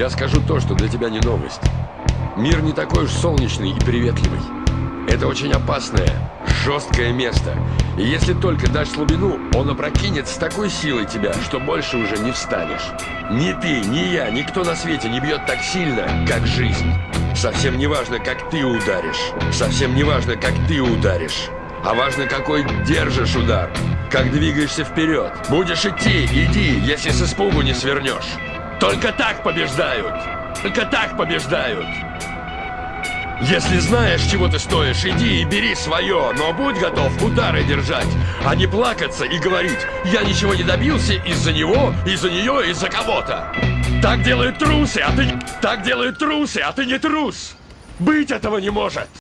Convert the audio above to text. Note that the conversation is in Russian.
Я скажу то, что для тебя не новость. Мир не такой уж солнечный и приветливый. Это очень опасное, жесткое место. И если только дашь слабину, он опрокинет с такой силой тебя, что больше уже не встанешь. Ни ты, ни я, никто на свете не бьет так сильно, как жизнь. Совсем не важно, как ты ударишь. Совсем не важно, как ты ударишь. А важно, какой держишь удар. Как двигаешься вперед. Будешь идти, иди, если с испугу не свернешь. Только так побеждают. Только так побеждают. Если знаешь, чего ты стоишь, иди и бери свое, но будь готов удары держать, а не плакаться и говорить, я ничего не добился из-за него, из-за нее, из-за кого-то. Так делают трусы, а ты... Так делают трусы, а ты не трус. Быть этого не может.